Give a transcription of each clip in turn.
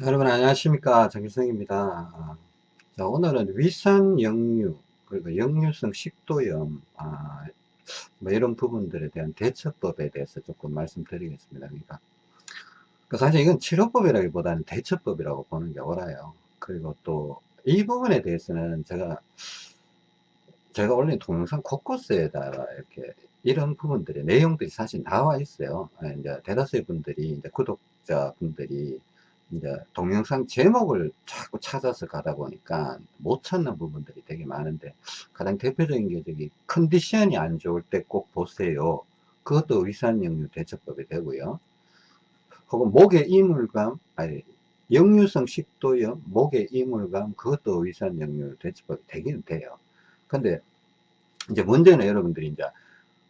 여러분 안녕하십니까? 정일성입니다. 아, 자, 오늘은 위산 역류 그리고 역류성 식도염 아, 뭐 이런 부분들에 대한 대처법에 대해서 조금 말씀드리겠습니다. 그러니까 그 사실 이건 치료법이라기보다는 대처법이라고 보는 게 옳아요. 그리고 또 이 부분에 대해서는 제가 제가 올린 동영상 곳곳에다가 이렇게 이런 부분들의 내용들이 사실 나와 있어요. 예, 이제 대다수의 분들이 이제 구독자 분들이 이제 동영상 제목을 자꾸 찾아서 가다 보니까 못 찾는 부분들이 되게 많은데 가장 대표적인 게 저기 컨디션이 안 좋을 때 꼭 보세요. 그것도 위산역류 대처법이 되고요. 혹은 목의 이물감, 아니 역류성 식도염, 목의 이물감 그것도 위산역류 대처법이 되기는 돼요. 근데 이제 문제는 여러분들이 이제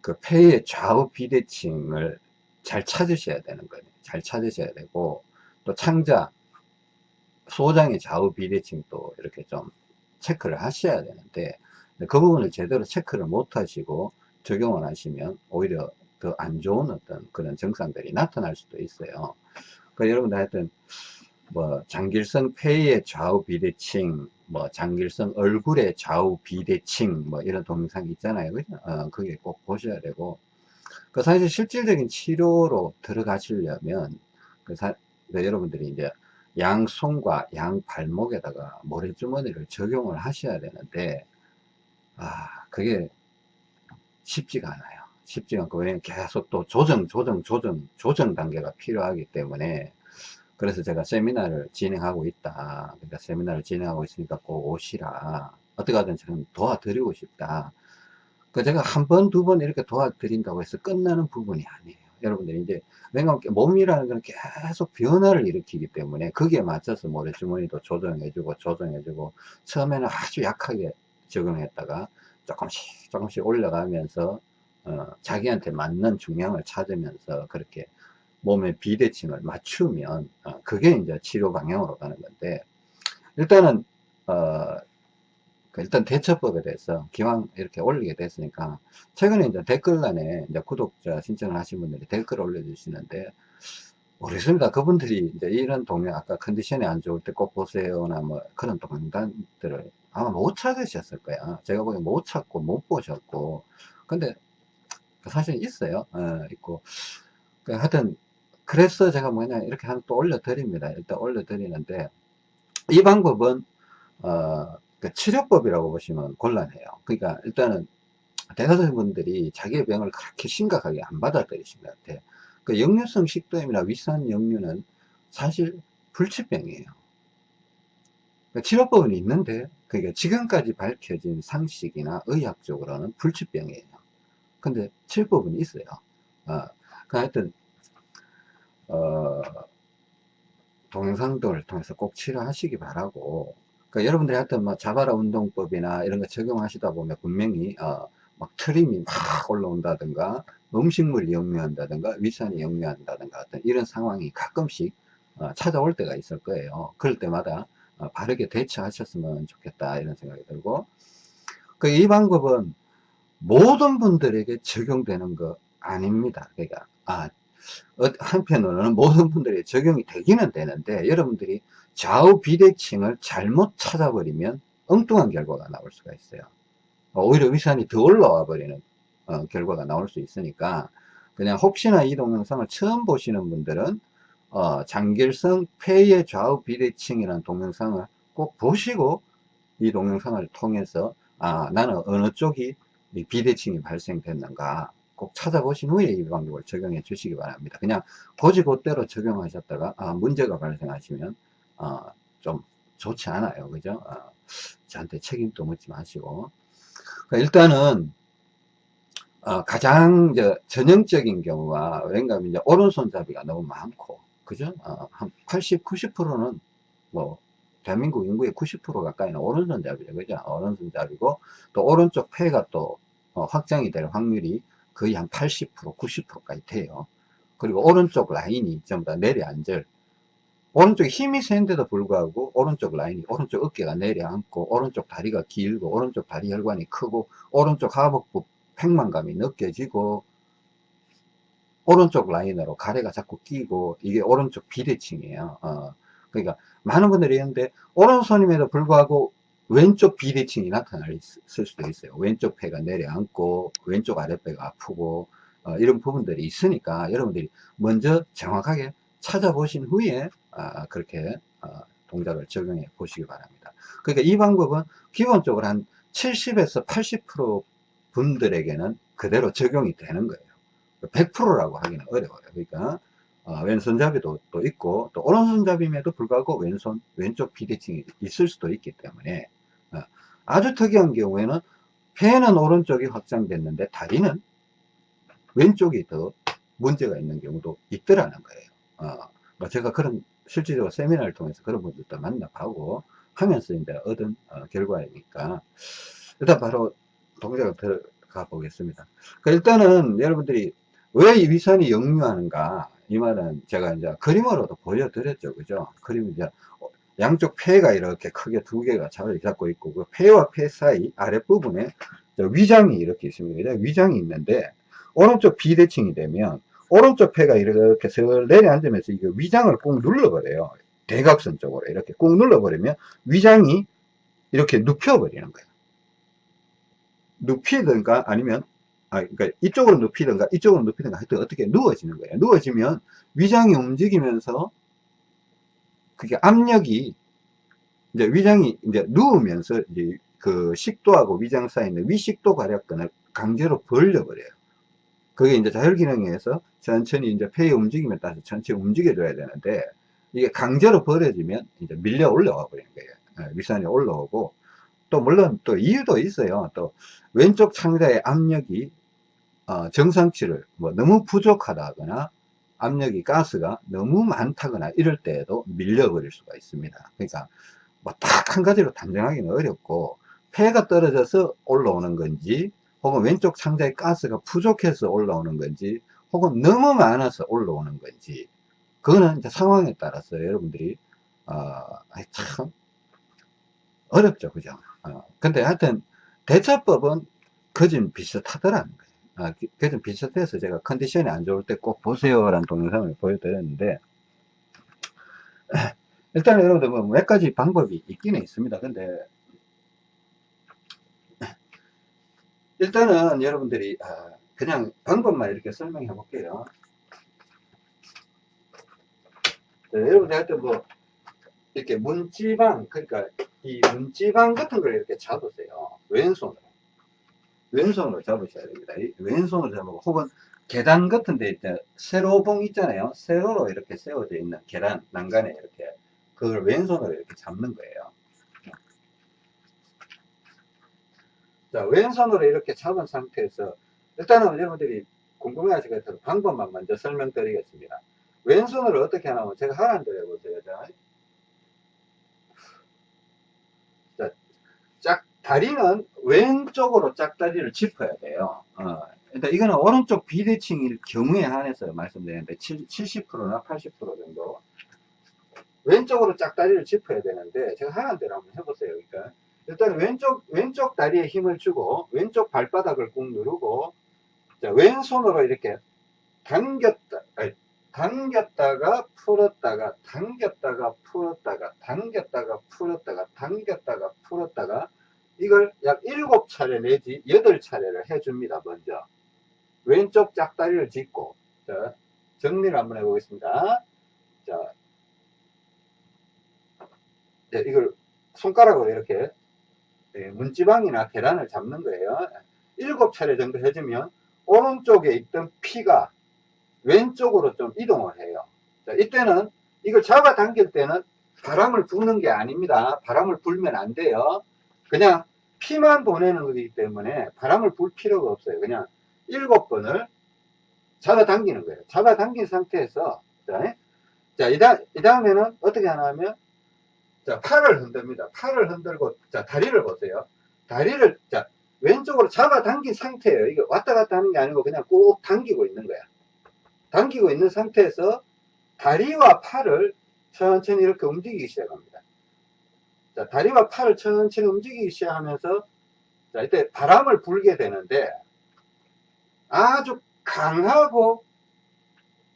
그 폐의 좌우 비대칭을 잘 찾으셔야 되는 거예요. 잘 찾으셔야 되고 또 창자, 소장의 좌우 비대칭 도 이렇게 좀 체크를 하셔야 되는데 그 부분을 제대로 체크를 못 하시고 적용을 하시면 오히려 더 안 좋은 어떤 그런 증상들이 나타날 수도 있어요. 그 여러분들 하여튼 뭐 장길성 폐의 좌우 비대칭, 뭐 장길성 얼굴의 좌우 비대칭, 뭐 이런 동영상 있잖아요. 그죠? 어, 그게 꼭 보셔야 되고. 그 사실 실질적인 치료로 들어가시려면 그 사, 그 여러분들이 이제 양손과 양 발목에다가 모래주머니를 적용을 하셔야 되는데 아 그게 쉽지가 않아요. 쉽지가 않고 왜냐면 계속 또 조정 조정 조정 조정 단계가 필요하기 때문에 그래서 제가 세미나를 진행하고 있다. 그러니까 세미나를 진행하고 있으니까 꼭 오시라. 어떻게 하든 저는 도와드리고 싶다. 그 제가 한 번, 두 번 이렇게 도와드린다고 해서 끝나는 부분이 아니에요. 여러분들이 이제, 왜냐면 몸이라는 건 계속 변화를 일으키기 때문에 거기에 맞춰서 모래주머니도 조정해주고, 조정해주고, 처음에는 아주 약하게 적응했다가 조금씩, 조금씩 올라가면서, 어, 자기한테 맞는 중량을 찾으면서 그렇게 몸의 비대칭을 맞추면, 어, 그게 이제 치료 방향으로 가는 건데, 일단은, 어, 그 일단 대처법에 대해서 기왕 이렇게 올리게 됐으니까 최근에 이제 댓글란에 이제 구독자 신청을 하신 분들이 댓글 올려주시는데 모르겠습니다. 그분들이 이제 이런 동영 아까 컨디션이 안 좋을 때 꼭 보세요나 뭐 그런 동영상들을 아마 못 찾으셨을 거야. 제가 보기엔 못 찾고 못 보셨고 근데 사실 있어요. 어, 있고 그 하여튼 그래서 제가 뭐냐 이렇게 하나 또 올려드립니다. 일단 올려드리는데 이 방법은 어, 그 치료법이라고 보시면 곤란해요. 그러니까 일단은 대다수 분들이 자기의 병을 그렇게 심각하게 안 받아들이신 것 같아요. 그 역류성 식도염이나 위산 역류는 사실 불치병이에요. 그러니까 치료법은 있는데 그러니까 지금까지 밝혀진 상식이나 의학적으로는 불치병이에요. 근데 치료법은 있어요. 어, 그 하여튼 어, 동영상들을 통해서 꼭 치료하시기 바라고 그러니까 여러분들이 하여튼 뭐 자바라 운동법이나 이런 거 적용하시다 보면 분명히 어, 막 트림이 막 올라온다든가 음식물이 역류한다든가 위산이 역류한다든가 어떤 이런 상황이 가끔씩 어, 찾아올 때가 있을 거예요. 그럴 때마다 어, 바르게 대처하셨으면 좋겠다 이런 생각이 들고 그 이 방법은 모든 분들에게 적용되는 거 아닙니다. 그러니까 아 어, 한편으로는 모든 분들이 적용이 되기는 되는데 여러분들이 좌우 비대칭을 잘못 찾아버리면 엉뚱한 결과가 나올 수가 있어요. 어, 오히려 위산이 더 올라와 버리는 어, 결과가 나올 수 있으니까 그냥 혹시나 이 동영상을 처음 보시는 분들은 어, 장결성 폐의 좌우 비대칭이라는 동영상을 꼭 보시고 이 동영상을 통해서 아 나는 어느 쪽이 비대칭이 발생됐는가 꼭 찾아보신 후에 이 방법을 적용해 주시기 바랍니다. 그냥 고지고대로 적용하셨다가 아, 문제가 발생하시면 어, 좀 좋지 않아요. 그죠? 어, 저한테 책임도 묻지 마시고. 그러니까 일단은 어, 가장 전형적인 경우가 왠가 이제 오른손잡이가 너무 많고 그죠? 어, 한 80, 90%는 뭐 대한민국 인구의 90% 가까이는 오른손잡이죠. 그죠? 오른손잡이고 또 오른쪽 폐가 또 어, 확장이 될 확률이 거의 한 80%, 90%까지 돼요. 그리고 오른쪽 라인이 전부 다 내려앉을 오른쪽에 힘이 센데도 불구하고 오른쪽 라인이 오른쪽 어깨가 내려앉고 오른쪽 다리가 길고 오른쪽 다리 혈관이 크고 오른쪽 하복부 팽만감이 느껴지고 오른쪽 라인으로 가래가 자꾸 끼고 이게 오른쪽 비대칭이에요 어, 그러니까 많은 분들이 있는데 오른손임에도 불구하고 왼쪽 비대칭이 나타날 수도 있어요. 왼쪽 폐가 내려앉고 왼쪽 아랫배가 아프고 어, 이런 부분들이 있으니까 여러분들이 먼저 정확하게 찾아보신 후에 아, 그렇게 어, 동작을 적용해 보시기 바랍니다. 그러니까 이 방법은 기본적으로 한 70에서 80% 분들에게는 그대로 적용이 되는 거예요. 100%라고 하기는 어려워요. 그러니까 어, 왼손잡이도 또 있고 또 오른손잡임에도 불구하고 왼손 왼쪽 비대칭이 있을 수도 있기 때문에 어, 아주 특이한 경우에는 폐는 오른쪽이 확장됐는데 다리는 왼쪽이 더 문제가 있는 경우도 있더라는 거예요. 어, 뭐 제가 그런 실질적으로 세미나를 통해서 그런 분들도 만나보고 하면서 이제 얻은 어, 결과이니까 일단 바로 동작을 들어가 보겠습니다. 그러니까 일단은 여러분들이 왜 이 위산이 역류하는가 이 말은 제가 이제 그림으로도 보여드렸죠. 그죠? 그림 이제 양쪽 폐가 이렇게 크게 두 개가 자리 잡고 있고 그 폐와 폐 사이 아랫부분에 위장이 이렇게 있습니다. 위장이 있는데 오른쪽 비대칭이 되면 오른쪽 폐가 이렇게 슬 내려앉으면서 이게 위장을 꾹 눌러버려요. 대각선 쪽으로 이렇게 꾹 눌러버리면 위장이 이렇게 눕혀버리는 거예요. 눕히든가 아니면 아, 그러니까 이쪽으로 눕히든가 이쪽으로 눕히든가 하여튼 어떻게 누워지는 거예요. 누워지면 위장이 움직이면서 그게 압력이 이제 위장이 이제 누우면서 이제 그 식도하고 위장 사이에 있는 위식도 괄약근을 강제로 벌려버려요. 그게 이제 자율기능에 의해서 천천히 이제 폐의 움직임에 따라서 천천히 움직여줘야 되는데 이게 강제로 벌어지면 이제 밀려 올라와 버리는 거예요. 예, 위산이 올라오고 또 물론 또 이유도 있어요. 또 왼쪽 창자의 압력이 어, 정상치를 뭐 너무 부족하다거나 압력이 가스가 너무 많다거나 이럴 때에도 밀려버릴 수가 있습니다. 그러니까 뭐 딱 한 가지로 단정하기는 어렵고 폐가 떨어져서 올라오는 건지 혹은 왼쪽 창자의 가스가 부족해서 올라오는 건지 혹은 너무 많아서 올라오는 건지 그거는 이제 상황에 따라서 여러분들이 어, 참 어렵죠 그죠? 어, 근데 하여튼 대처법은 거진 비슷하더라는 거예요. 아, 그좀 비슷해서 제가 컨디션이 안 좋을 때 꼭 보세요 라는 동영상을 보여드렸는데 일단 여러분들 뭐 몇 가지 방법이 있기는 있습니다. 근데 일단은 여러분들이 아, 그냥 방법만 이렇게 설명해 볼게요 네, 여러분들 할 때 뭐 이렇게 문지방 그러니까 이 문지방 같은 걸 이렇게 잡으세요 왼손으로 왼손으로 잡으셔야 됩니다. 왼손으로 잡고 혹은 계단 같은 데 있다 세로봉 있잖아요. 세로로 이렇게 세워져 있는 계단 난간에 이렇게 그걸 왼손으로 이렇게 잡는 거예요. 자, 왼손으로 이렇게 잡은 상태에서 일단은 여러분들이 궁금해 하실 것 같아서 방법만 먼저 설명드리겠습니다. 왼손으로 어떻게 하냐면 제가 하라는 대로 해보세요. 자, 자, 짝 다리는 왼쪽으로 짝다리를 짚어야 돼요. 어, 일단 이거는 오른쪽 비대칭일 경우에 한해서 말씀드리는데 70%나 80% 정도 왼쪽으로 짝다리를 짚어야 되는데 제가 하는 대로 한번 해보세요. 그러니까 일단 왼쪽 왼쪽 다리에 힘을 주고 왼쪽 발바닥을 꾹 누르고 자, 왼손으로 이렇게 당겼다 아니, 당겼다가 풀었다가 당겼다가 풀었다가 당겼다가 풀었다가 당겼다가 풀었다가 이걸 약 7차례 내지 8차례를 해줍니다. 먼저. 왼쪽 짝다리를 짚고 자, 정리를 한번 해보겠습니다. 자, 네, 이걸 손가락으로 이렇게 네, 문지방이나 계란을 잡는 거예요. 7차례 정도 해주면 오른쪽에 있던 피가 왼쪽으로 좀 이동을 해요. 자, 이때는 이걸 잡아당길 때는 바람을 부는 게 아닙니다. 바람을 불면 안 돼요. 그냥 피만 보내는 거기 때문에 바람을 불 필요가 없어요. 그냥 일곱 번을 잡아당기는 거예요. 잡아당긴 상태에서 자, 자 이, 다, 이 다음에는 어떻게 하냐면 자 팔을 흔듭니다. 팔을 흔들고 자 다리를 보세요. 다리를 자 왼쪽으로 잡아당긴 상태예요. 이게 왔다 갔다 하는 게 아니고 그냥 꼭 당기고 있는 거야. 당기고 있는 상태에서 다리와 팔을 천천히 이렇게 움직이기 시작합니다. 자, 다리와 팔을 천천히 움직이기 시작하면서 자, 이때 바람을 불게 되는데 아주 강하고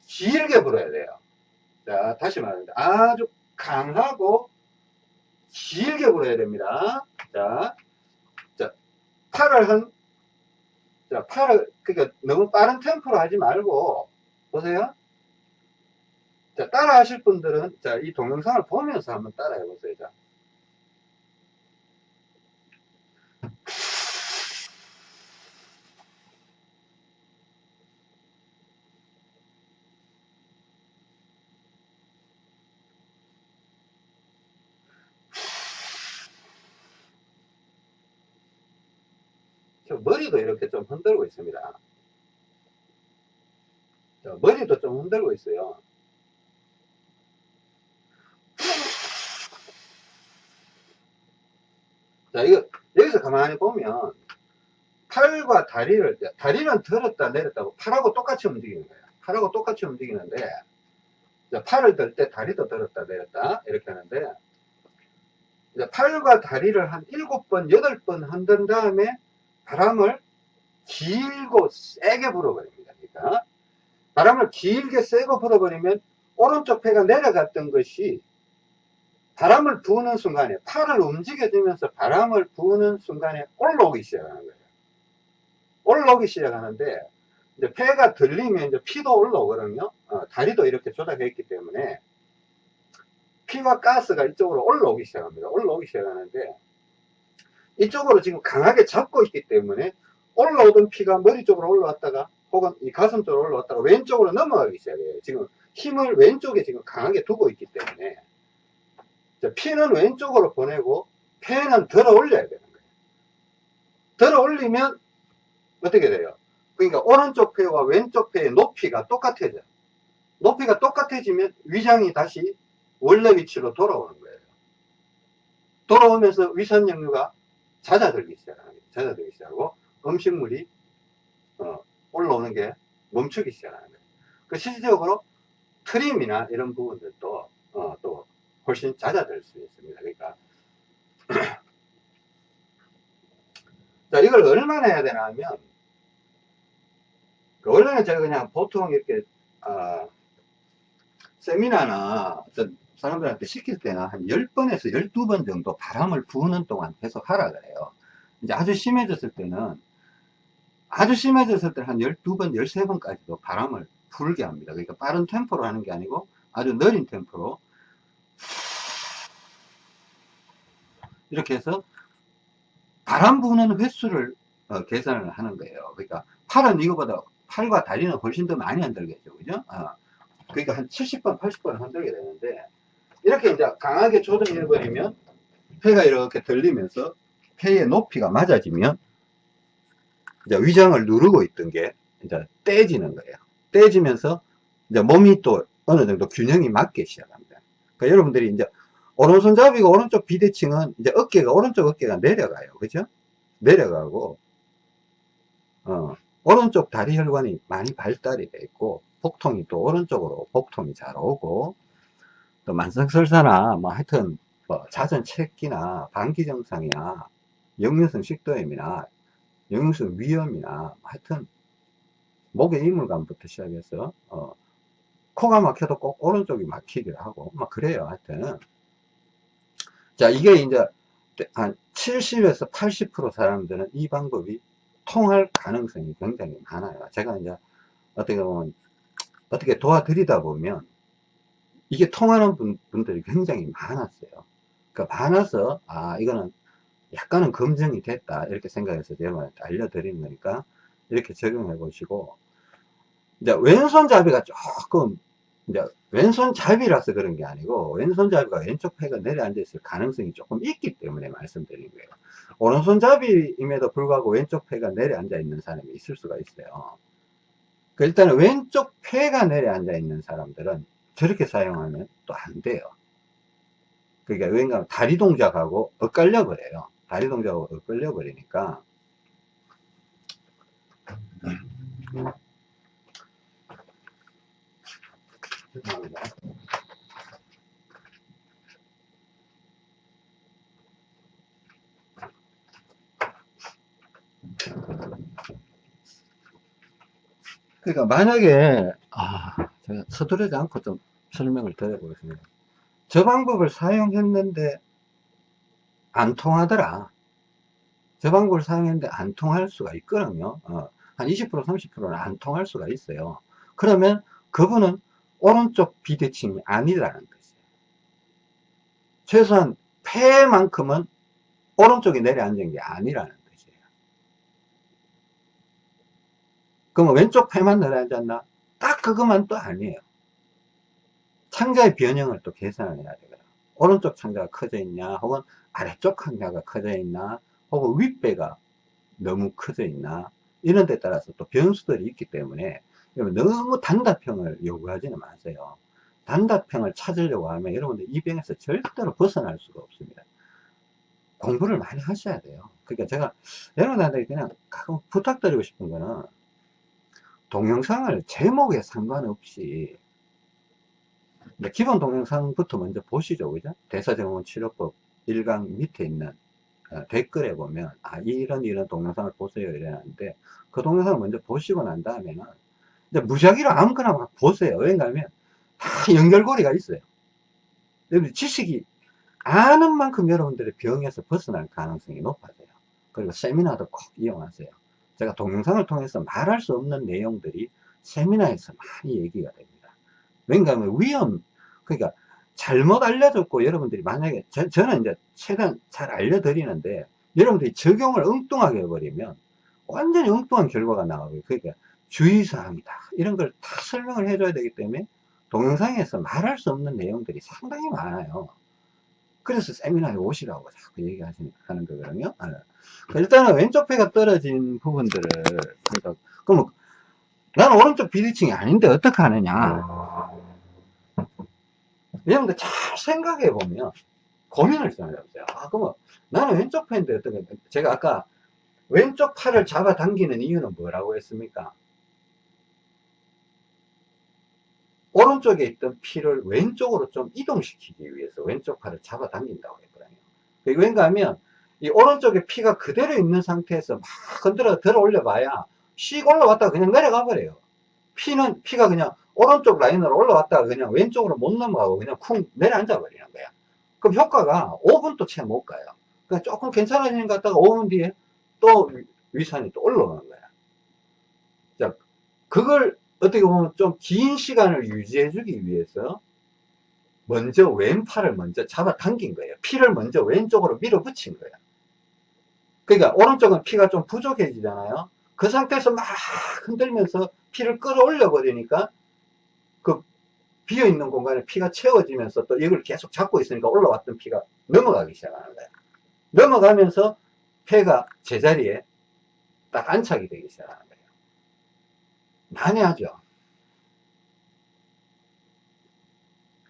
길게 불어야 돼요. 자, 다시 말합니다. 아주 강하고 길게 불어야 됩니다. 자, 자, 팔을 한, 자, 팔을, 그러니까 너무 빠른 템포로 하지 말고, 보세요. 자, 따라 하실 분들은, 자, 이 동영상을 보면서 한번 따라 해보세요. 자. 저 머리도 이렇게 좀 흔들고 있습니다. 자, 머리도 좀 흔들고 있어요. 자, 이거, 여기서 가만히 보면, 팔과 다리를, 다리는 들었다 내렸다고 팔하고 똑같이 움직이는 거예요. 팔하고 똑같이 움직이는데, 자, 팔을 들 때 다리도 들었다 내렸다, 이렇게 하는데, 팔과 다리를 한 일곱 번, 여덟 번 흔든 다음에 바람을 길고 세게 불어버립니다. 그러니까 바람을 길게 세고 불어버리면 오른쪽 폐가 내려갔던 것이 바람을 부는 순간에 팔을 움직여주면서 바람을 부는 순간에 올라오기 시작하는 거예요. 올라오기 시작하는데 이제 폐가 들리면 이제 피도 올라오거든요. 어, 다리도 이렇게 조작해 있기 때문에 피와 가스가 이쪽으로 올라오기 시작합니다. 올라오기 시작하는데 이쪽으로 지금 강하게 잡고 있기 때문에 올라오던 피가 머리 쪽으로 올라왔다가 혹은 이 가슴 쪽으로 올라왔다가 왼쪽으로 넘어가기 시작해요. 지금 힘을 왼쪽에 지금 강하게 두고 있기 때문에 자, 피는 왼쪽으로 보내고 폐는 들어 올려야 되는 거예요. 들어 올리면 어떻게 돼요? 그러니까 오른쪽 폐와 왼쪽 폐의 높이가 똑같아져. 높이가 똑같아지면 위장이 다시 원래 위치로 돌아오는 거예요. 돌아오면서 위산역류가 잦아들기 시작하는 거예요. 잦아들기 시작하고 음식물이 어, 올라오는 게 멈추기 시작하는 거예요. 그 실질적으로 트림이나 이런 부분들도 어, 또 훨씬 잦아들 수 있습니다. 그러니까 자 이걸 얼마나 해야 되나 하면 그 원래는 제가 그냥 보통 이렇게 어, 세미나나 어떤 사람들한테 시킬 때는 한 10번에서 12번 정도 바람을 부는 동안 계속 하라 그래요. 이제 아주 심해졌을 때는 아주 심해졌을 때는 한 12번, 13번까지도 바람을 불게 합니다. 그러니까 빠른 템포로 하는 게 아니고 아주 느린 템포로 이렇게 해서 바람 부는 횟수를 어, 계산을 하는 거예요. 그러니까 팔은 이거보다 팔과 다리는 훨씬 더 많이 흔들겠죠. 그죠? 어. 그러니까 한 70번, 80번 흔들게 되는데 이렇게 이제 강하게 조정해 버리면 폐가 이렇게 들리면서 폐의 높이가 맞아지면 이제 위장을 누르고 있던 게 이제 떼지는 거예요. 떼지면서 이제 몸이 또 어느 정도 균형이 맞게 시작합니다. 그러니까 여러분들이 이제 오른손잡이가 오른쪽 비대칭은 이제 어깨가 오른쪽 어깨가 내려가요. 그죠? 내려가고 어, 오른쪽 다리 혈관이 많이 발달이 돼 있고 복통이 또 오른쪽으로 복통이 잘 오고 또 만성설사나 뭐 하여튼 뭐 잦은 체기나 방기 증상이나 역류성 식도염이나 역류성 위염이나 하여튼 목의 이물감부터 시작해서 어, 코가 막혀도 꼭 오른쪽이 막히기도 하고 막 그래요 하여튼. 자 이게 이제 한 70에서 80% 사람들은 이 방법이 통할 가능성이 굉장히 많아요. 제가 이제 어떻게 보면 어떻게 도와드리다 보면 이게 통하는 분, 분들이 굉장히 많았어요. 그러니까 많아서 아 이거는 약간은 검증이 됐다 이렇게 생각해서 여러분한테 알려드리는 거니까 이렇게 적용해 보시고. 이제 왼손잡이가 조금 이제 왼손잡이라서 그런 게 아니고 왼손잡이가 왼쪽 폐가 내려앉아 있을 가능성이 조금 있기 때문에 말씀드린 거예요. 오른손잡이임에도 불구하고 왼쪽 폐가 내려앉아 있는 사람이 있을 수가 있어요. 그 일단은 왼쪽 폐가 내려앉아 있는 사람들은 저렇게 사용하면 또 안 돼요 그러니까 왠가 다리 동작하고 엇갈려 버려요 다리 동작하고 엇갈려 버리니까 죄송합니다. 그러니까 만약에 아 제가 서두르지 않고 좀 설명을 드려보겠습니다. 저 방법을 사용했는데 안 통하더라. 저 방법을 사용했는데 안 통할 수가 있거든요. 어, 한 20% 30%는 안 통할 수가 있어요. 그러면 그분은 오른쪽 비대칭이 아니라는 것이에요. 최소한 폐만큼은 오른쪽에 내려앉은 게 아니라는 뜻이에요. 그러면 왼쪽 폐만 내려앉았나? 딱 그것만 또 아니에요. 창자의 변형을 또 계산을 해야 되거든. 오른쪽 창자가 커져 있냐, 혹은 아래쪽 창자가 커져 있나, 혹은 윗배가 너무 커져 있나, 이런 데 따라서 또 변수들이 있기 때문에 너무 단답형을 요구하지는 마세요. 단답형을 찾으려고 하면 여러분들 이 병에서 절대로 벗어날 수가 없습니다. 공부를 많이 하셔야 돼요. 그러니까 제가 여러분한테 그냥 가끔 부탁드리고 싶은 거는 동영상을 제목에 상관없이 기본 동영상부터 먼저 보시죠. 그죠? 대사증후군 치료법 1강 밑에 있는 어, 댓글에 보면 아 이런 이런 동영상을 보세요 이러는데 그 동영상을 먼저 보시고 난 다음에는 이제 무작위로 아무거나 막 보세요. 왜냐하면 다 연결고리가 있어요. 여러분 지식이 아는 만큼 여러분들의 병에서 벗어날 가능성이 높아져요. 그리고 세미나도 꼭 이용하세요. 제가 동영상을 통해서 말할 수 없는 내용들이 세미나에서 많이 얘기가 됩니다. 왜냐하면 위험, 그러니까 잘못 알려줬고 여러분들이 만약에 저, 저는 이제 최대한 잘 알려드리는데 여러분들이 적용을 엉뚱하게 해버리면 완전히 엉뚱한 결과가 나오고요. 그러니까 주의사항이다. 이런 걸 다 설명을 해줘야 되기 때문에 동영상에서 말할 수 없는 내용들이 상당히 많아요. 그래서 세미나에 오시라고 자꾸 얘기하시는 거거든요. 아, 그러니까 일단은 왼쪽 배가 떨어진 부분들을 그러니까 나 는 오른쪽 비대칭이 아닌데 어떻게 하느냐? 여러분들 잘 생각해 보면 고민을 좀 해보세요. 아, 그러면 나는 왼쪽 팔인데 어떻게, 제가 아까 왼쪽 팔을 잡아당기는 이유는 뭐라고 했습니까? 오른쪽에 있던 피를 왼쪽으로 좀 이동시키기 위해서 왼쪽 팔을 잡아당긴다고 했거든요. 왠가 하면 이 오른쪽에 피가 그대로 있는 상태에서 막 건드려 들어 올려 봐야 씩 올라왔다가 그냥 내려가 버려요. 피는, 피가 그냥 오른쪽 라인으로 올라왔다가 그냥 왼쪽으로 못 넘어가고 그냥 쿵 내려앉아 버리는 거야. 그럼 효과가 5분도 채 못 가요. 그냥 조금 괜찮아지는 것 같다가 5분 뒤에 또 위산이 또 올라오는 거야. 자, 그걸 어떻게 보면 좀 긴 시간을 유지해 주기 위해서 먼저 왼팔을 먼저 잡아 당긴 거예요. 피를 먼저 왼쪽으로 밀어 붙인 거야. 그러니까 오른쪽은 피가 좀 부족해지잖아요. 그 상태에서 막 흔들면서 피를 끌어올려 버리니까 그 비어있는 공간에 피가 채워지면서 또 이걸 계속 잡고 있으니까 올라왔던 피가 넘어가기 시작하는 거예요. 넘어가면서 폐가 제자리에 딱 안착이 되기 시작하는 거예요. 난해하죠.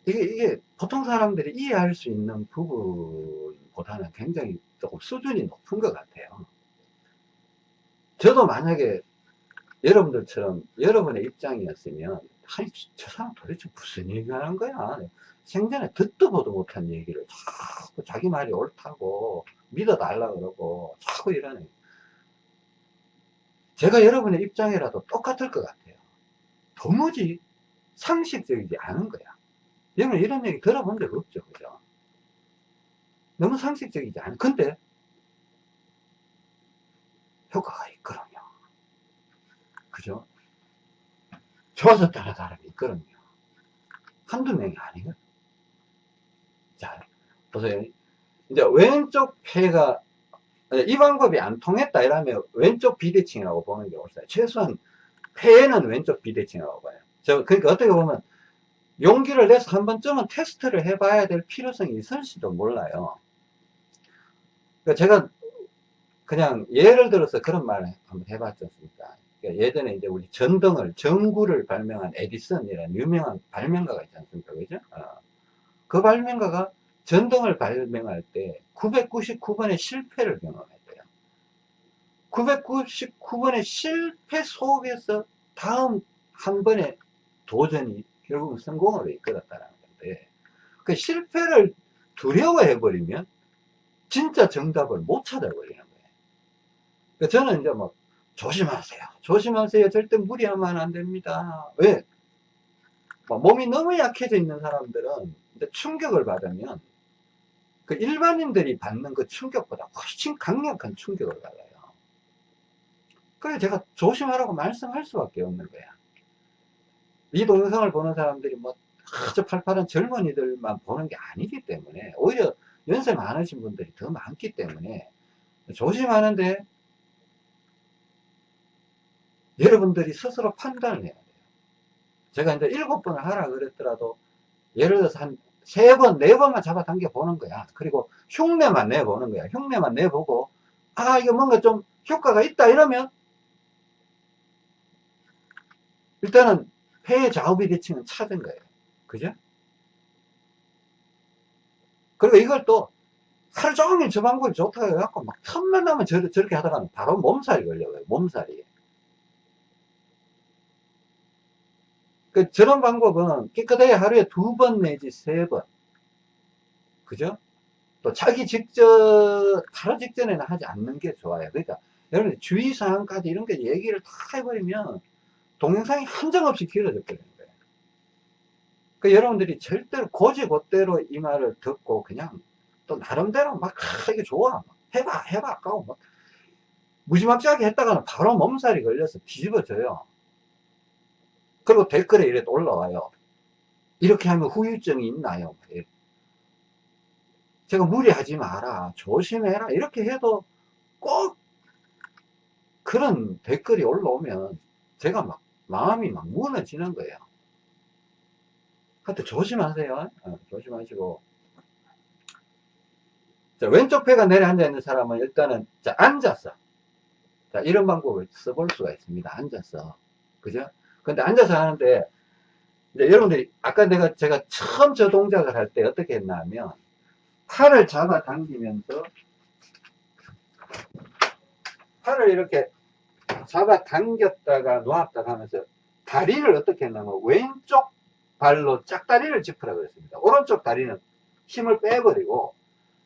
이게, 이게 보통 사람들이 이해할 수 있는 부분보다는 굉장히 조금 수준이 높은 것 같아요. 저도 만약에 여러분들처럼 여러분의 입장이었으면 아니 저 사람 도대체 무슨 얘기 하는 거야? 생전에 듣도 보도 못한 얘기를 자꾸 자기 말이 옳다고 믿어달라 그러고 자꾸 이러네. 제가 여러분의 입장이라도 똑같을 것 같아요. 도무지 상식적이지 않은 거야. 여러분 이런 얘기 들어본 적 없죠 그죠? 너무 상식적이지 않아 근데 효과가 있거든요 그죠 좋아졌다는 사람이 있거든요. 한두 명이 아니거든. 자, 보세요. 이제 왼쪽 폐가, 이 방법이 안 통했다 이러면 왼쪽 비대칭이라고 보는 게 옳아요. 최소한 폐에는 왼쪽 비대칭이라고 봐요. 저, 그러니까 어떻게 보면 용기를 내서 한 번쯤은 테스트를 해봐야 될 필요성이 있을지도 몰라요. 그러니까 제가 그냥 예를 들어서 그런 말을 한번 해봤지 않습니까? 그러니까 예전에 이제 우리 전등을, 전구를 발명한 에디슨이라는 유명한 발명가가 있지 않습니까? 그죠? 어. 그 발명가가 전등을 발명할 때 999번의 실패를 경험했대요. 999번의 실패 속에서 다음 한 번의 도전이 결국은 성공으로 이끌었다는 건데, 그 실패를 두려워해버리면 진짜 정답을 못 찾아버리는 거예요. 그러니까 저는 이제 뭐 조심하세요. 조심하세요. 절대 무리하면 안 됩니다. 왜? 뭐 몸이 너무 약해져 있는 사람들은 충격을 받으면 그 일반인들이 받는 그 충격보다 훨씬 강력한 충격을 받아요. 그래 제가 조심하라고 말씀할 수밖에 없는 거야. 이 동영상을 보는 사람들이 뭐 아주 팔팔한 젊은이들만 보는 게 아니기 때문에 오히려 연세 많으신 분들이 더 많기 때문에 조심하는데 여러분들이 스스로 판단을 해야 돼요. 제가 이제 일곱 번을 하라 그랬더라도 예를 들어서 한 세 번, 네 번만 잡아당겨 보는 거야. 그리고 흉내만 내보는 거야. 흉내만 내보고, 아, 이거 뭔가 좀 효과가 있다 이러면, 일단은 폐의 좌우 비대칭은 찾은 거예요. 그죠? 그리고 이걸 또 하루 종일 저 방법이 좋다고 해갖고 막 틈만 나면 저, 저렇게 하다가는 바로 몸살이 걸려요. 몸살이. 그 저런 방법은 깨끗하게 하루에 두 번 내지 세 번. 그죠? 또 자기 직전, 바로 직전에는 하지 않는 게 좋아요. 그러니까 여러분 주의사항까지 이런 게 얘기를 다 해버리면 동영상이 한정없이 길어져 버리는 거예요. 그 여러분들이 절대로 고지고대로 이 말을 듣고 그냥 또 나름대로 막 아, 이게 좋아 해봐 해봐 아까워 막 무지막지하게 했다가는 바로 몸살이 걸려서 뒤집어져요. 그리고 댓글에 이래 올라와요. 이렇게 하면 후유증이 있나요? 제가 무리하지 마라. 조심해라. 이렇게 해도 꼭 그런 댓글이 올라오면 제가 막 마음이 막 무너지는 거예요. 하여튼 조심하세요. 어, 조심하시고. 자, 왼쪽 배가 내려 앉아 있는 사람은 일단은 자, 앉았어. 자, 이런 방법을 써볼 수가 있습니다. 앉았어. 그죠? 근데 앉아서 하는데 이제 여러분들이 아까 내가 제가 처음 저 동작을 할 때 어떻게 했나 하면 팔을 잡아 당기면서 팔을 이렇게 잡아 당겼다가 놓았다가 하면서 다리를 어떻게 했냐면 왼쪽 발로 짝다리를 짚으라 그랬습니다. 오른쪽 다리는 힘을 빼버리고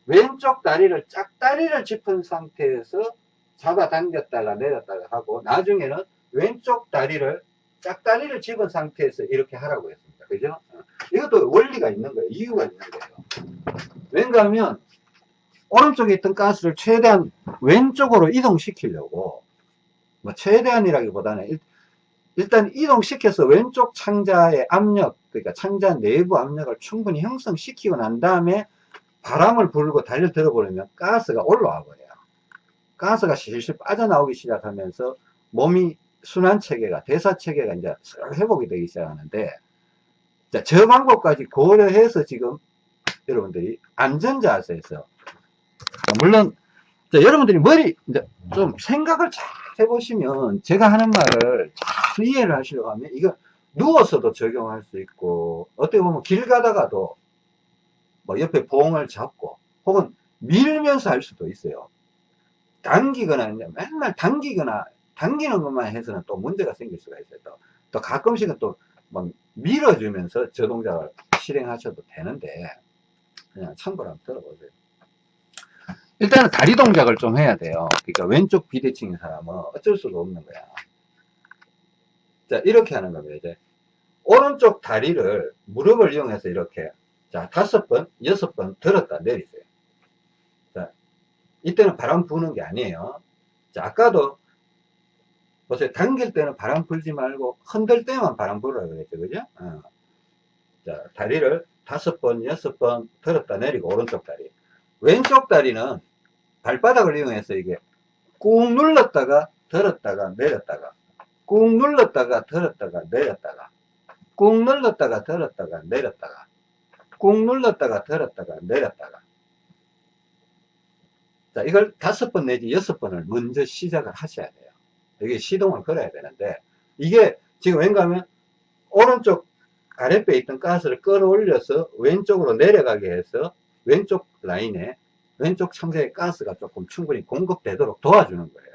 왼쪽 다리를 짝다리를 짚은 상태에서 잡아 당겼다가 내렸다가 하고 나중에는 왼쪽 다리를 짝다리를 집은 상태에서 이렇게 하라고 했습니다. 그죠? 어. 이것도 원리가 있는 거예요. 이유가 있는 거예요. 왠가 하면 오른쪽에 있던 가스를 최대한 왼쪽으로 이동시키려고 뭐 최대한이라기보다는 일, 일단 이동시켜서 왼쪽 창자의 압력 그러니까 창자 내부 압력을 충분히 형성시키고 난 다음에 바람을 불고 달려 들어 버리면 가스가 올라와 버려요. 가스가 실실 빠져나오기 시작하면서 몸이 순환 체계가 대사 체계가 이제 회복이 되기 시작하는데 자, 저 방법까지 고려해서 지금 여러분들이 안전 자세에서 물론 자, 여러분들이 머리 이제 좀 생각을 잘 해보시면 제가 하는 말을 잘 이해를 하시려고 하면 이거 누워서도 적용할 수 있고 어떻게 보면 길 가다가도 뭐 옆에 봉을 잡고 혹은 밀면서 할 수도 있어요. 당기거나 맨날 당기거나 당기는 것만 해서는 또 문제가 생길 수가 있어요. 또, 또 가끔씩은 또 막 밀어주면서 저 동작을 실행하셔도 되는데 그냥 참고로 한번 들어보세요. 일단은 다리 동작을 좀 해야 돼요. 그러니까 왼쪽 비대칭인 사람은 어쩔 수가 없는 거야. 자, 이렇게 하는 겁니다. 이제 오른쪽 다리를 무릎을 이용해서 이렇게 자, 다섯 번, 여섯 번 들었다 내리세요. 자, 이때는 바람 부는 게 아니에요. 자, 아까도 보세요. 당길 때는 바람 불지 말고 흔들 때만 바람 불어라 그랬죠. 그죠? 어. 자, 다리를 다섯 번, 여섯 번 들었다 내리고 오른쪽 다리. 왼쪽 다리는 발바닥을 이용해서 이게 꾹 눌렀다가 들었다가 내렸다가 꾹 눌렀다가 들었다가 내렸다가 꾹 눌렀다가 들었다가 내렸다가 꾹 눌렀다가 들었다가 내렸다가 자 이걸 다섯 번 내지 여섯 번을 먼저 시작을 하셔야 돼요 여기 시동을 걸어야 되는데 이게 지금 왠가 하면 오른쪽 아랫배에 있던 가스를 끌어올려서 왼쪽으로 내려가게 해서 왼쪽 라인에 왼쪽 창자에 가스가 조금 충분히 공급되도록 도와주는 거예요.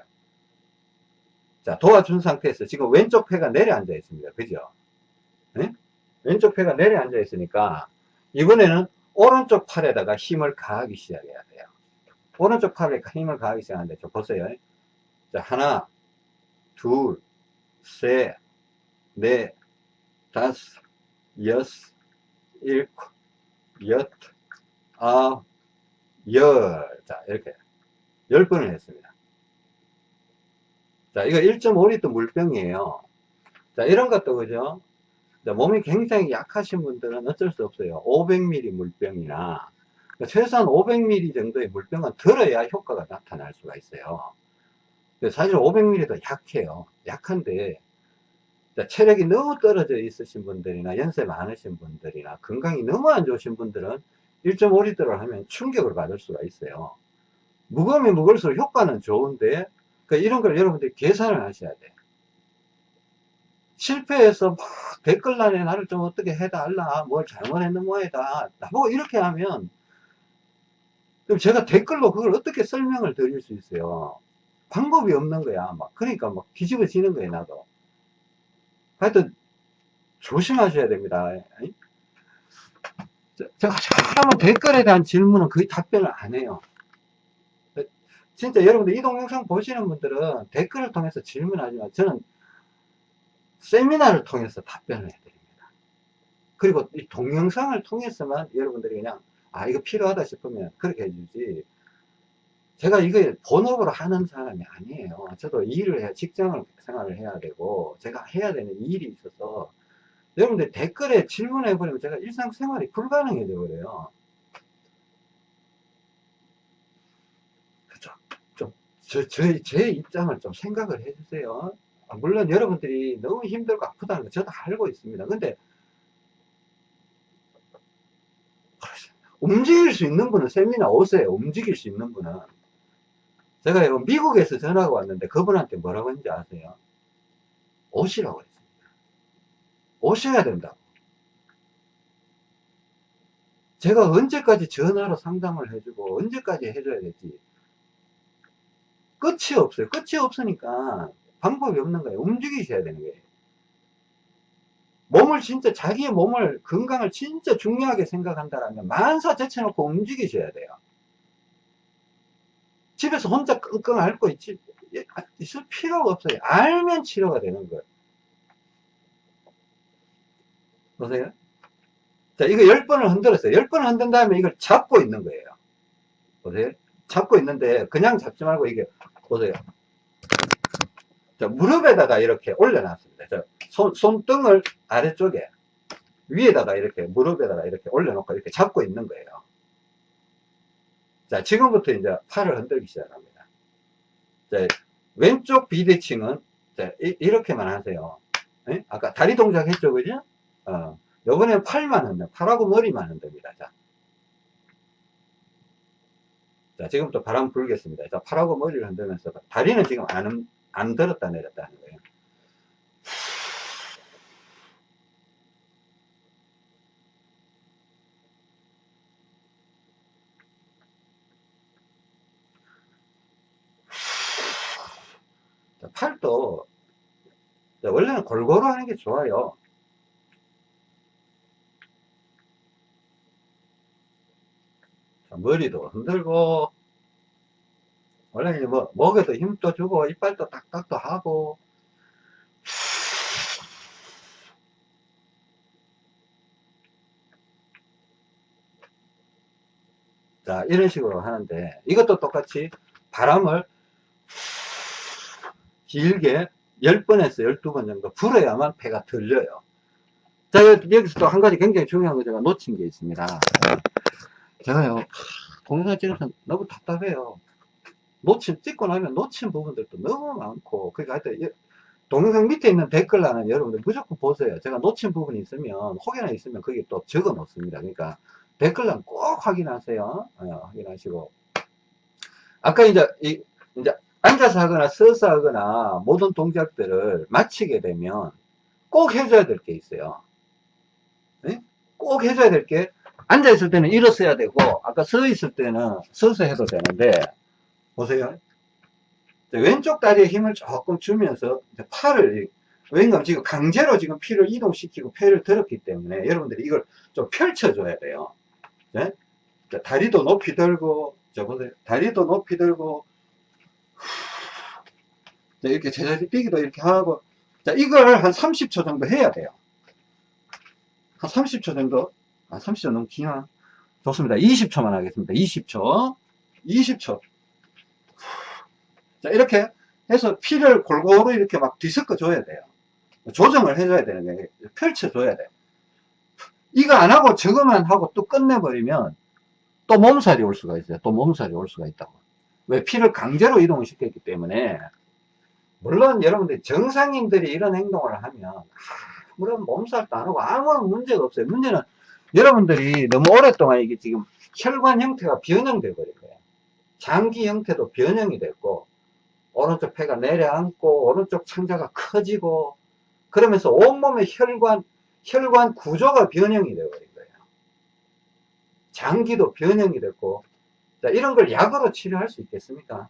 자, 도와준 상태에서 지금 왼쪽 폐가 내려앉아 있습니다. 그죠? 네? 왼쪽 폐가 내려앉아 있으니까 이번에는 오른쪽 팔에다가 힘을 가하기 시작해야 돼요. 오른쪽 팔에 힘을 가하기 시작하는데, 저 보세요. 자, 하나, 둘, 셋, 넷, 다섯, 여섯, 일곱, 엿, 아, 열. 자, 이렇게. 열 번을 했습니다. 자, 이거 1.5리터 물병이에요. 자, 이런 것도 그죠? 자, 몸이 굉장히 약하신 분들은 어쩔 수 없어요. 500ml 물병이나, 최소한 500ml 정도의 물병은 들어야 효과가 나타날 수가 있어요. 사실 500ml도 약해요. 약한데, 자, 체력이 너무 떨어져 있으신 분들이나 연세 많으신 분들이나 건강이 너무 안 좋으신 분들은 1.5리터를 하면 충격을 받을 수가 있어요. 무거우면 무거울수록 효과는 좋은데, 그 이런 걸 여러분들이 계산을 하셔야 돼. 실패해서 막 댓글란에 나를 좀 어떻게 해달라, 뭘 잘못했는 모양이다. 나보고 이렇게 하면, 그럼 제가 댓글로 그걸 어떻게 설명을 드릴 수 있어요? 방법이 없는 거야. 막, 그러니까 막 뒤집어지는 거예요, 나도. 하여튼, 조심하셔야 됩니다. 제가 잘하면 댓글에 대한 질문은 거의 답변을 안 해요. 진짜 여러분들 이 동영상 보시는 분들은 댓글을 통해서 질문하지만 저는 세미나를 통해서 답변을 해드립니다. 그리고 이 동영상을 통해서만 여러분들이 그냥 아 이거 필요하다 싶으면 그렇게 해주지 제가 이거 본업으로 하는 사람이 아니에요. 저도 일을 해야 직장을 생활을 해야 되고 제가 해야 되는 일이 있어서 여러분들 댓글에 질문해 버리면 제가 일상생활이 불가능해져 버려요. 그죠? 좀, 저, 저, 제 입장을 좀 생각을 해 주세요. 아, 물론 여러분들이 너무 힘들고 아프다는 거 저도 알고 있습니다. 근데, 움직일 수 있는 분은 세미나 오세요. 움직일 수 있는 분은. 제가 미국에서 전화가 왔는데 그분한테 뭐라고 했는지 아세요? 오시라고 했어요. 오셔야 된다고. 제가 언제까지 전화로 상담을 해주고 언제까지 해줘야 될지 끝이 없어요. 끝이 없으니까 방법이 없는 거예요. 움직이셔야 되는 거예요. 몸을 진짜 자기의 몸을 건강을 진짜 중요하게 생각한다면 만사 제쳐놓고 움직이셔야 돼요. 집에서 혼자 끙끙 앓고 있지, 있을 필요가 없어요. 알면 치료가 되는 거예요. 보세요. 자, 이거 10번을 흔들었어요. 10번을 흔든 다음에 이걸 잡고 있는 거예요. 보세요. 잡고 있는데 그냥 잡지 말고 이게 보세요. 자, 무릎에다가 이렇게 올려놨습니다. 자, 손, 손등을 아래쪽에 위에다가 이렇게 무릎에다가 이렇게 올려놓고 이렇게 잡고 있는 거예요. 자, 지금부터 이제 팔을 흔들기 시작합니다. 자, 왼쪽 비대칭은 자, 이, 렇게만 하세요. 네? 아까 다리 동작 했죠, 그죠? 어, 요번엔 팔만 흔들, 팔하고 머리만 흔듭니다. 자. 자, 지금부터 바람 불겠습니다. 자, 팔하고 머리를 흔들면서 다리는 지금 안, 안 들었다 내렸다 하는 거예요. 자, 팔도 원래는 골고루 하는 게 좋아요. 머리도 흔들고 원래 이제 뭐 목에도 힘도 주고 이빨도 딱딱도 하고 자 이런 식으로 하는데 이것도 똑같이 바람을 길게 10번에서 12번 정도 불어야만 폐가 들려요 자 여기서 또 한 가지 굉장히 중요한 거 제가 놓친 게 있습니다 제가요, 동영상 찍으면서 너무 답답해요. 놓친, 찍고 나면 놓친 부분들도 너무 많고, 그러니까 하여튼, 동영상 밑에 있는 댓글란은 여러분들 무조건 보세요. 제가 놓친 부분이 있으면, 혹여나 있으면 거기 또 적어 놓습니다. 그러니까 댓글란 꼭 확인하세요. 어, 확인하시고. 아까 이제, 이, 이제 앉아서 하거나 서서 하거나 모든 동작들을 마치게 되면 꼭 해줘야 될 게 있어요. 네? 꼭 해줘야 될 게 앉아 있을 때는 일어서야 되고 아까 서 있을 때는 서서 해도 되는데 보세요 왼쪽 다리에 힘을 조금 주면서 팔을 왜냐면 지금 강제로 지금 피를 이동시키고 폐를 들었기 때문에 여러분들이 이걸 좀 펼쳐줘야 돼요 네? 자, 다리도 높이 들고 자 보세요 다리도 높이 들고 자, 이렇게 제자리 뛰기도 이렇게 하고 자 이걸 한 30초 정도 해야 돼요 한 30초 정도 아, 30초 너무 기나? 좋습니다. 20초만 하겠습니다. 20초. 20초. 자, 이렇게 해서 피를 골고루 이렇게 막 뒤섞어 줘야 돼요. 조정을 해줘야 되는 거예요. 펼쳐줘야 돼요. 이거 안 하고 저거만 하고 또 끝내버리면 또 몸살이 올 수가 있어요. 또 몸살이 올 수가 있다고. 왜 피를 강제로 이동을 시켰기 때문에 물론 여러분들 정상인들이 이런 행동을 하면 아무런 몸살도 안 하고 아무런 문제가 없어요. 문제는 여러분들이 너무 오랫동안 이게 지금 혈관 형태가 변형돼 버린 거예요. 장기 형태도 변형이 됐고 오른쪽 폐가 내려앉고 오른쪽 창자가 커지고 그러면서 온몸의 혈관 혈관 구조가 변형이 되어버린 거예요. 장기도 변형이 됐고 자, 이런 걸 약으로 치료할 수 있겠습니까?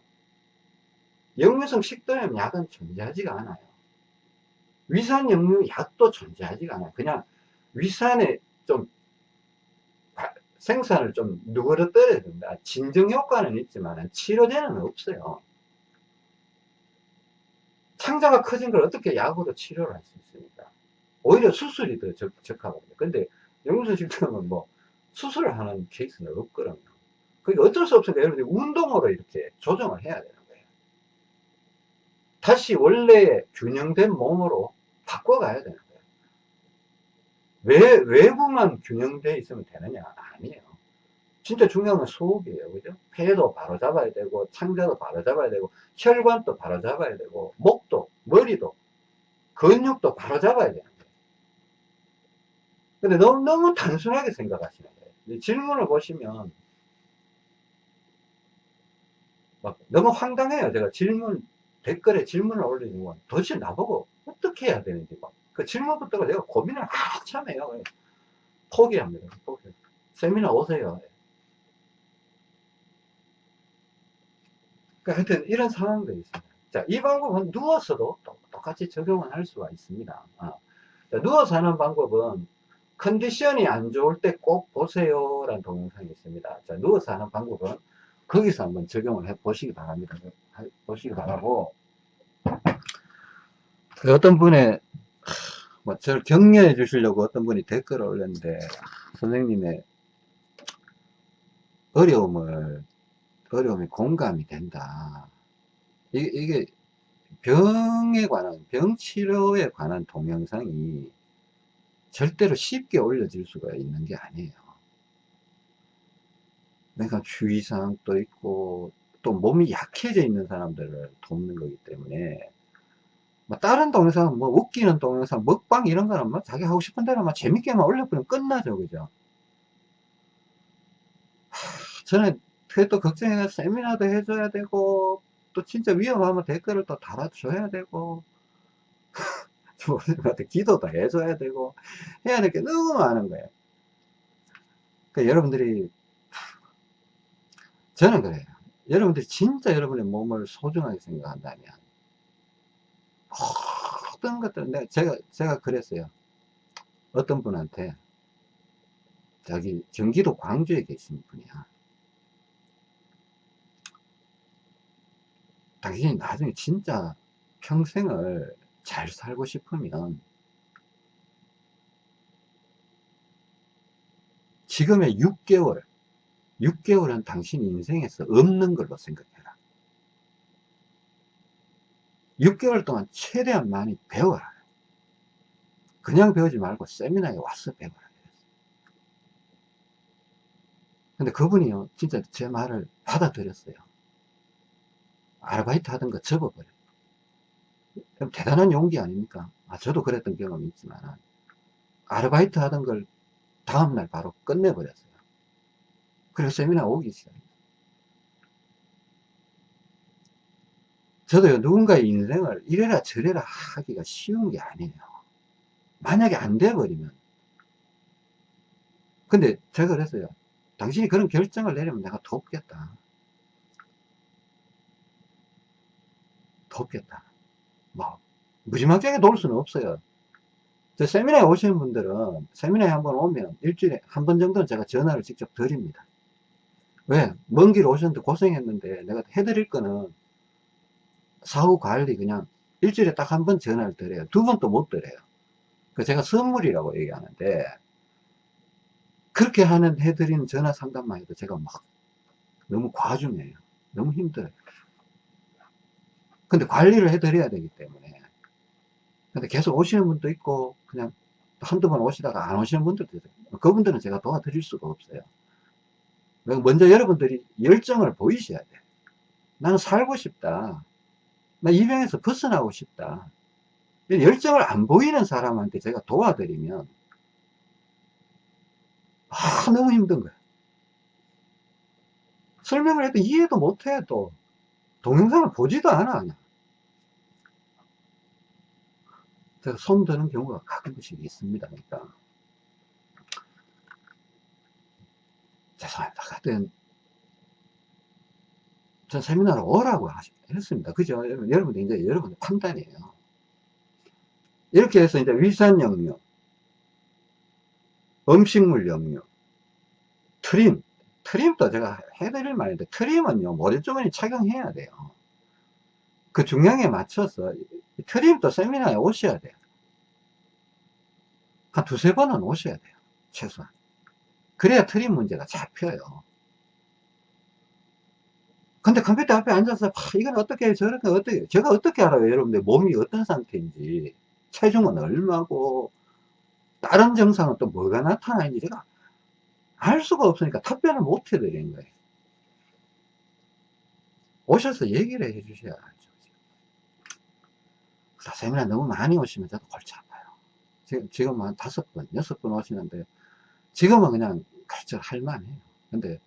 역류성 식도염 약은 존재하지가 않아요. 위산 역류 약도 존재하지가 않아요. 그냥 위산에 좀 생산을 좀 누그러뜨려야 된다. 진정 효과는 있지만 치료제는 없어요. 창자가 커진 걸 어떻게 약으로 치료를 할 수 있습니까? 오히려 수술이 더 적, 적합합니다. 근데 역류성 식도염은 뭐 수술을 하는 케이스는 없거든요. 그러니까 어쩔 수 없으니까 여러분들이 운동으로 이렇게 조정을 해야 되는 거예요. 다시 원래 균형된 몸으로 바꿔가야 되는 거예요. 왜, 외부만 균형되어 있으면 되느냐? 아니에요. 진짜 중요한 건 소흡이에요. 그죠? 폐도 바로 잡아야 되고, 창자도 바로 잡아야 되고, 혈관도 바로 잡아야 되고, 목도, 머리도, 근육도 바로 잡아야 되는 거예요. 근데 너무, 너무 단순하게 생각하시는 거예요. 질문을 보시면, 막 너무 황당해요. 제가 질문, 댓글에 질문을 올리는 건 도대체 나보고 어떻게 해야 되는지 막. 그 질문부터가 내가 고민을 한참 해요. 포기합니다. 포기. 세미나 오세요. 그러니까 하여튼 이런 상황들이 있습니다. 자, 이 방법은 누워서도 똑같이 적용을 할 수가 있습니다. 아. 자, 누워서 하는 방법은 컨디션이 안 좋을 때 꼭 보세요 라는 동영상이 있습니다. 자, 누워서 하는 방법은 거기서 한번 적용을 해 보시기 바랍니다. 보시기 바라고 그 어떤 분의 뭐 저를 격려해 주시려고 어떤 분이 댓글을 올렸는데 선생님의 어려움을 어려움이 공감이 된다. 이게, 이게 병에 관한 병 치료에 관한 동영상이 절대로 쉽게 올려질 수가 있는 게 아니에요. 그러니까 주의사항도 있고 또 몸이 약해져 있는 사람들을 돕는 거기 때문에 뭐 다른 동영상 뭐 웃기는 동영상 먹방 이런 거는 뭐 자기 하고 싶은 대로 막 재밌게만 올려버리면 끝나죠 그죠? 하, 저는 그게 또 걱정해서 세미나도 해줘야 되고 또 진짜 위험하면 댓글을 또 달아줘야 되고 기도도 해줘야 되고 해야 될 게 너무 많은 거예요. 그러니까 여러분들이 저는 그래요. 여러분들이 진짜 여러분의 몸을 소중하게 생각한다면 모든 것들 내가 제가 제가 그랬어요. 어떤 분한테 저기 경기도 광주에 계신 분이야. 당신이 나중에 진짜 평생을 잘 살고 싶으면 지금의 6개월 6개월은 당신 인생에서 없는 걸로 생각해라. 6개월 동안 최대한 많이 배워라. 그냥 배우지 말고 세미나에 와서 배워라. 근데 그분이요 진짜 제 말을 받아들였어요. 아르바이트 하던 거 접어버려. 대단한 용기 아닙니까? 아 저도 그랬던 경험이 있지만 아르바이트 하던 걸 다음날 바로 끝내버렸어요 그래서 세미나 오기 시작 저도요 누군가의 인생을 이래라 저래라 하기가 쉬운 게 아니에요. 만약에 안 돼버리면. 근데 제가 그랬어요. 당신이 그런 결정을 내리면 내가 돕겠다. 돕겠다. 뭐 무지막지하게 도울 수는 없어요. 저 세미나에 오시는 분들은 세미나에 한 번 오면 일주일에 한 번 정도는 제가 전화를 직접 드립니다 왜? 먼 길 오셨는데 고생했는데 내가 해드릴 거는 사후 관리 그냥 일주일에 딱 한 번 전화를 드려요 두번또못 드려요 그 제가 선물이라고 얘기하는데 그렇게 하는 해드리는 전화 상담만 해도 제가 막 너무 과중해요. 너무 힘들어요. 근데 관리를 해드려야 되기 때문에. 근데 계속 오시는 분도 있고, 그냥 한두 번 오시다가 안 오시는 분들도 있어요. 그분들은 제가 도와드릴 수가 없어요. 먼저 여러분들이 열정을 보이셔야 돼요. 나는 살고 싶다. 나 이 병에서 벗어나고 싶다. 열정을 안 보이는 사람한테 제가 도와드리면, 아, 너무 힘든 거야. 설명을 해도 이해도 못해, 또. 동영상을 보지도 않아, 그냥. 제가 손 드는 경우가 가끔씩 있습니다, 그러니까. 죄송합니다. 하여튼, 전 세미나를 오라고 했습니다. 그죠? 여러분들, 이제 여러분들 판단이에요. 이렇게 해서 이제 위산 영유, 음식물 영유, 트림, 트림도 제가 해드릴 말인데, 트림은요, 모래주머니 착용해야 돼요. 그 중량에 맞춰서, 트림도 세미나에 오셔야 돼요. 한 두세 번은 오셔야 돼요. 최소한. 그래야 트림 문제가 잡혀요. 근데 컴퓨터 앞에 앉아서, 아, 이건 어떻게, 저렇게, 어떻게, 제가 어떻게 알아요? 여러분들 몸이 어떤 상태인지, 체중은 얼마고, 다른 증상은 또 뭐가 나타나는지 제가 알 수가 없으니까 답변을 못 해드리는 거예요. 오셔서 얘기를 해 주셔야 알죠. 세미나 너무 많이 오시면 저도 골치 아파요. 지금, 지금 한 다섯 번, 여섯 번 오시는데, 지금은 그냥 갈절 할만해요. 근데,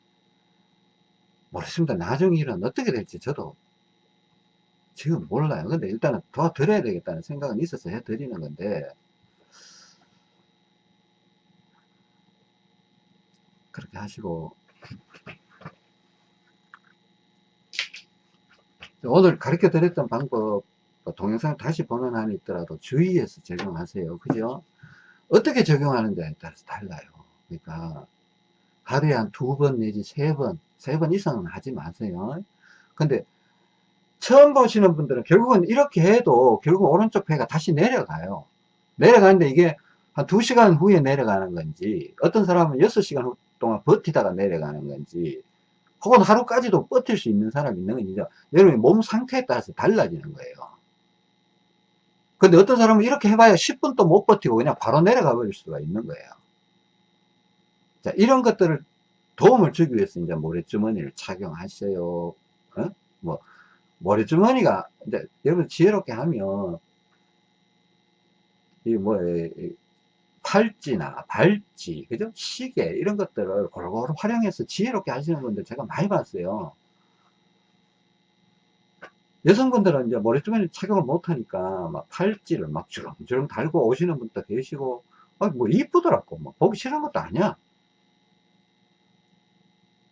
모르겠습니다. 나중 일은 어떻게 될지 저도 지금 몰라요. 근데 일단은 도와드려야 되겠다는 생각은 있어서 해드리는 건데, 그렇게 하시고, 오늘 가르쳐 드렸던 방법, 뭐 동영상 다시 보는 한이 있더라도 주의해서 적용하세요. 그죠? 어떻게 적용하는지에 따라서 달라요. 그러니까, 하루에 한 두 번 내지 세 번, 세 번 이상은 하지 마세요. 근데, 처음 보시는 분들은 결국은 이렇게 해도 결국 오른쪽 배가 다시 내려가요. 내려가는데 이게 한 2시간 후에 내려가는 건지 어떤 사람은 6시간 동안 버티다가 내려가는 건지 혹은 하루까지도 버틸 수 있는 사람이 있는 건지 여러분의 몸 상태에 따라서 달라지는 거예요. 근데 어떤 사람은 이렇게 해봐야 10분도 못 버티고 그냥 바로 내려가 버릴 수가 있는 거예요. 자, 이런 것들을 도움을 주기 위해서 이제 모래주머니를 착용하셔요. 어? 뭐, 모래주머니가, 이제, 여러분 지혜롭게 하면, 이 뭐, 팔찌나 발찌, 그죠? 시계, 이런 것들을 골고루 활용해서 지혜롭게 하시는 분들 제가 많이 봤어요. 여성분들은 이제 모래주머니 착용을 못하니까 막 팔찌를 막 주렁주렁 달고 오시는 분도 계시고, 아, 뭐 이쁘더라고. 뭐 보기 싫은 것도 아니야.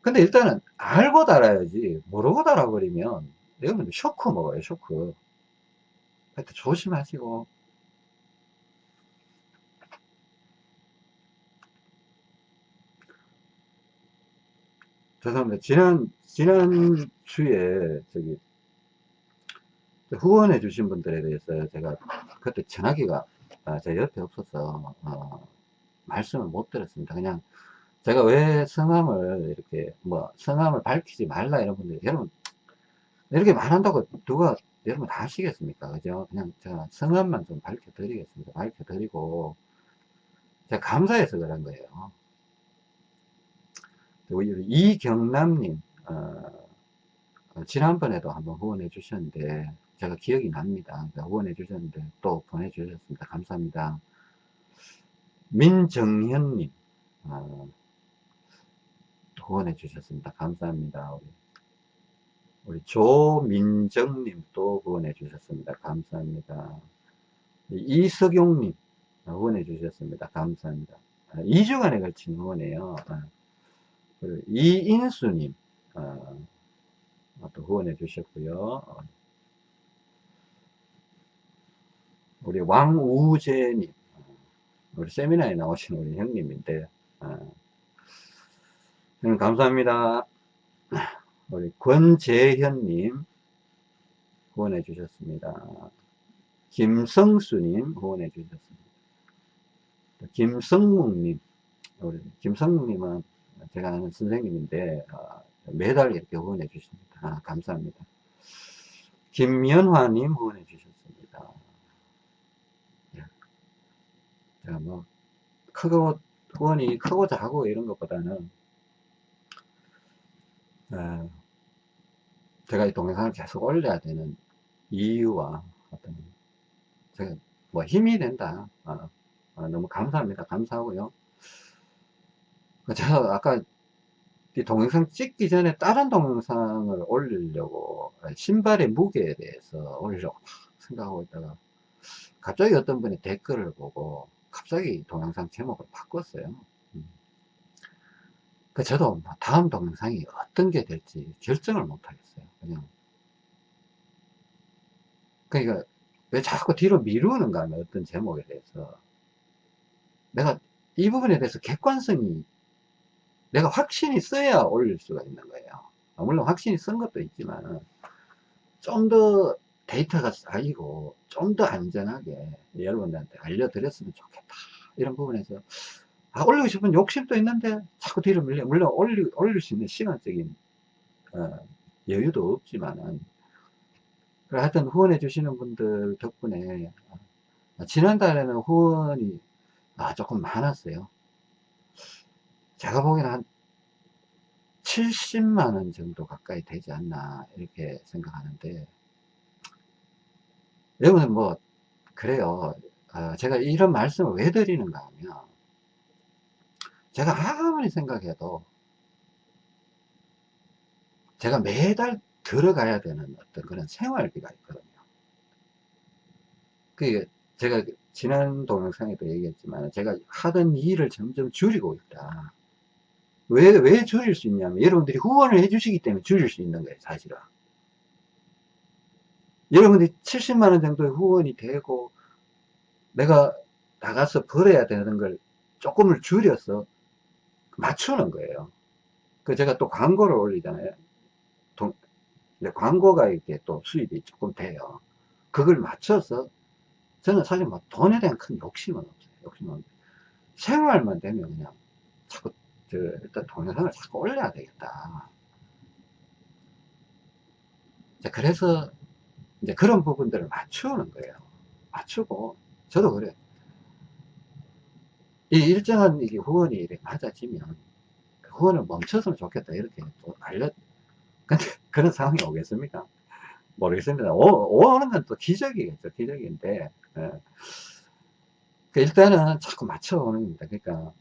근데 일단은 알고 달아야지. 모르고 달아버리면 여러분들 쇼크 먹어요 쇼크. 하여튼 조심하시고. 죄송합니다. 지난 지난 주에 저기 후원해 주신 분들에 대해서 제가 그때 전화기가 아, 제 옆에 없어서 어, 말씀을 못 드렸습니다. 그냥 제가 왜 성함을 이렇게 뭐 성함을 밝히지 말라 이런 분들 여러분 이렇게 말한다고 누가 여러분 다 아시겠습니까? 그죠? 그냥 제가 성함만 좀 밝혀 드리겠습니다. 밝혀 드리고 제가 감사해서 그런 거예요. 이경남님 어, 지난번에도 한번 후원해 주셨는데 제가 기억이 납니다. 후원해 주셨는데 또 보내 주셨습니다. 감사합니다. 민정현님 어, 후원해 주셨습니다. 감사합니다. 우리, 우리 조민정님 또 후원해 주셨습니다. 감사합니다. 이석용님 후원해 주셨습니다. 감사합니다. 2주간에 아, 걸친 후원이에요. 아, 이인수님 아, 또 후원해 주셨고요. 우리 왕우재님 우리 세미나에 나오신 우리 형님인데 음, 감사합니다. 우리 권재현님 후원해 주셨습니다. 김성수님 후원해 주셨습니다. 김성묵님 우리 김성님은 제가 아는 선생님인데 어, 매달 이렇게 후원해 주십니다. 아, 감사합니다. 김연화님 후원해 주셨습니다. 예. 제가 뭐 크고 후원이 크고 작고 이런 것보다는 어, 제가 이 동영상을 계속 올려야 되는 이유와 어떤 제가 뭐 힘이 된다. 어, 어, 너무 감사합니다. 감사하고요. 제가 아까 이 동영상 찍기 전에 다른 동영상을 올리려고 신발의 무게에 대해서 올리려고 막 생각하고 있다가 갑자기 어떤 분이 댓글을 보고 갑자기 동영상 제목을 바꿨어요. 음. 그 저도 뭐 다음 동영상이 어떤 게 될지 결정을 못 하겠어요. 그냥 그러니까 왜 자꾸 뒤로 미루는가 하면 어떤 제목에 대해서 내가 이 부분에 대해서 객관성이 내가 확신이 써야 올릴 수가 있는 거예요. 아, 물론 확신이 쓴 것도 있지만 좀 더 데이터가 쌓이고 좀 더 안전하게 여러분들한테 알려드렸으면 좋겠다. 이런 부분에서 아, 올리고 싶은 욕심도 있는데 자꾸 뒤로 밀려. 물론 올리, 올릴 수 있는 시간적인 어, 여유도 없지만은 하여튼 후원해 주시는 분들 덕분에 아, 지난달에는 후원이 아, 조금 많았어요. 제가 보기에는 한 70만원 정도 가까이 되지 않나 이렇게 생각하는데 여러분 뭐 그래요 어, 제가 이런 말씀을 왜 드리는가 하면 제가 아무리 생각해도 제가 매달 들어가야 되는 어떤 그런 생활비가 있거든요 그게 제가 지난 동영상에도 얘기했지만 제가 하던 일을 점점 줄이고 있다 왜, 왜 줄일 수 있냐면 여러분들이 후원을 해주시기 때문에 줄일 수 있는 거예요, 사실은. 여러분들이 70만원 정도의 후원이 되고 내가 나가서 벌어야 되는 걸 조금을 줄여서 맞추는 거예요. 그 제가 또 광고를 올리잖아요. 돈, 광고가 이렇게 또 수입이 조금 돼요. 그걸 맞춰서 저는 사실 뭐 돈에 대한 큰 욕심은 없어요. 욕심은. 생활만 되면 그냥 자꾸 저 일단 동영상을 자꾸 올려야 되겠다. 그래서 이제 그런 부분들을 맞추는 거예요. 맞추고 저도 그래. 이 일정한 이게 후원이 맞아지면 그 후원을 멈췄으면 좋겠다 이렇게 또 알려. 근데 그런 상황이 오겠습니까? 모르겠습니다. 오, 오는 건 또 기적이겠죠. 기적인데. 예. 그 일단은 자꾸 맞춰오는 겁니다. 그러니까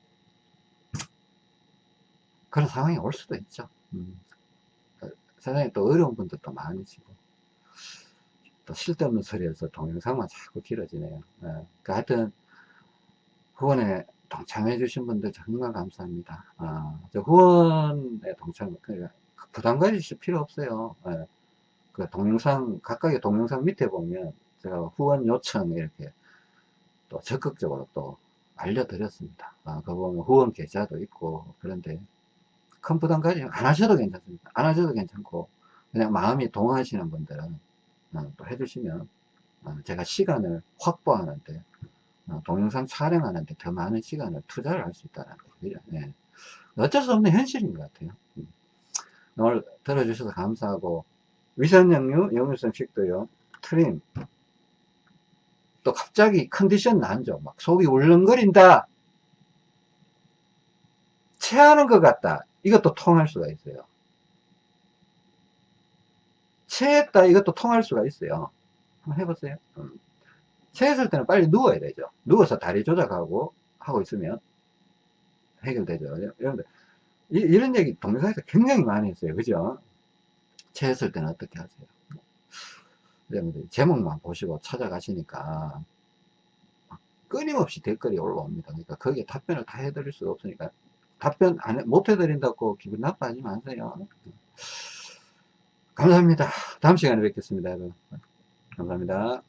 그런 상황이 올 수도 있죠. 음. 세상에 또 어려운 분들도 많으시고 또 쓸데없는 소리에서 동영상만 자꾸 길어지네요. 예. 그 하여튼 후원에 동참해 주신 분들 정말 감사합니다. 아, 저 후원에 동참 그러니까 부담 가지실 필요 없어요. 예. 그 동영상 각각의 동영상 밑에 보면 제가 후원 요청 이렇게 또 적극적으로 또 알려드렸습니다. 아, 그 보면 후원 계좌도 있고 그런데 큰 부담 가지안 하셔도 괜찮습니다. 안 하셔도 괜찮고 그냥 마음이 동하시는 분들은 어, 또 해주시면 어, 제가 시간을 확보하는데 어, 동영상 촬영하는데 더 많은 시간을 투자를 할 수 있다는 거죠. 네. 어쩔 수 없는 현실인 것 같아요. 음. 오늘 들어주셔서 감사하고 위산역류, 역류성 식도염, 트림 또 갑자기 컨디션 난죠. 막 속이 울렁거린다. 체하는 것 같다. 이것도 통할 수가 있어요. 체했다 이것도 통할 수가 있어요. 한번 해보세요. 음. 체했을 때는 빨리 누워야 되죠. 누워서 다리 조작하고 하고 있으면 해결되죠. 여러분들 이, 런 얘기 동영상에서 굉장히 많이 했어요. 그죠? 체했을 때는 어떻게 하세요? 여러분들 제목만 보시고 찾아가시니까 끊임없이 댓글이 올라옵니다. 그러니까 거기에 답변을 다 해드릴 수가 없으니까 답변 안, 해, 못 해드린다고 기분 나빠하지 마세요. 감사합니다. 다음 시간에 뵙겠습니다. 여러분. 감사합니다.